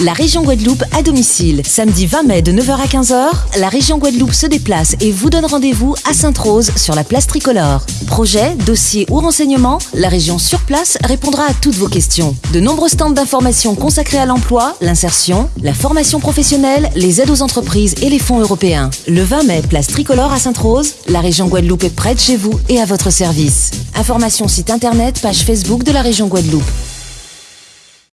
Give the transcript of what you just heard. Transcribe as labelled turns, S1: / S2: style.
S1: la région Guadeloupe à domicile. Samedi 20 mai de 9h à 15h, la région Guadeloupe se déplace et vous donne rendez-vous à Sainte-Rose sur la place tricolore. Projet, dossier ou renseignements, la région sur place répondra à toutes vos questions. De nombreux stands d'information consacrés à l'emploi, l'insertion, la formation professionnelle, les aides aux entreprises et les fonds européens. Le 20 mai, place tricolore à Sainte-Rose, la région Guadeloupe est prête chez vous et à votre service. Information site internet, page Facebook de la région Guadeloupe.